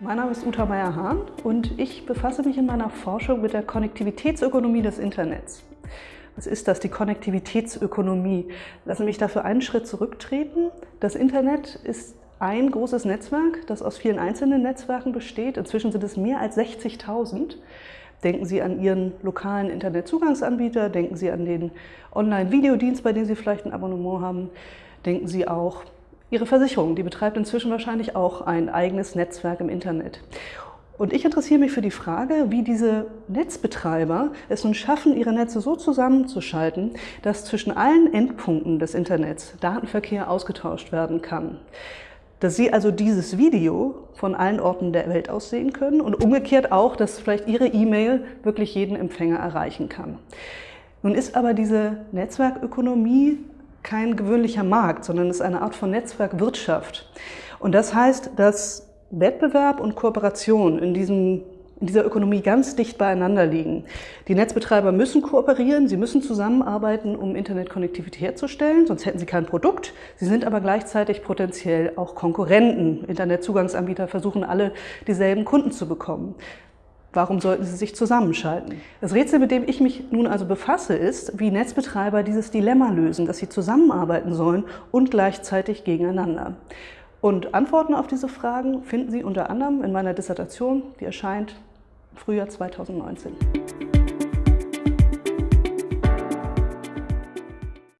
Mein Name ist Uta Meyer-Hahn und ich befasse mich in meiner Forschung mit der Konnektivitätsökonomie des Internets. Was ist das, die Konnektivitätsökonomie? Lassen Sie mich dafür einen Schritt zurücktreten. Das Internet ist ein großes Netzwerk, das aus vielen einzelnen Netzwerken besteht. Inzwischen sind es mehr als 60.000. Denken Sie an Ihren lokalen Internetzugangsanbieter, denken Sie an den Online-Videodienst, bei dem Sie vielleicht ein Abonnement haben. Denken Sie auch Ihre Versicherung, die betreibt inzwischen wahrscheinlich auch ein eigenes Netzwerk im Internet. Und ich interessiere mich für die Frage, wie diese Netzbetreiber es nun schaffen, ihre Netze so zusammenzuschalten, dass zwischen allen Endpunkten des Internets Datenverkehr ausgetauscht werden kann. Dass Sie also dieses Video von allen Orten der Welt aus sehen können und umgekehrt auch, dass vielleicht Ihre E-Mail wirklich jeden Empfänger erreichen kann. Nun ist aber diese Netzwerkökonomie kein gewöhnlicher Markt, sondern es ist eine Art von Netzwerkwirtschaft. Und das heißt, dass Wettbewerb und Kooperation in, diesem, in dieser Ökonomie ganz dicht beieinander liegen. Die Netzbetreiber müssen kooperieren, sie müssen zusammenarbeiten, um Internetkonnektivität herzustellen, sonst hätten sie kein Produkt. Sie sind aber gleichzeitig potenziell auch Konkurrenten. Internetzugangsanbieter versuchen alle, dieselben Kunden zu bekommen. Warum sollten sie sich zusammenschalten? Das Rätsel, mit dem ich mich nun also befasse, ist, wie Netzbetreiber dieses Dilemma lösen, dass sie zusammenarbeiten sollen und gleichzeitig gegeneinander. Und Antworten auf diese Fragen finden Sie unter anderem in meiner Dissertation, die erscheint im Frühjahr 2019.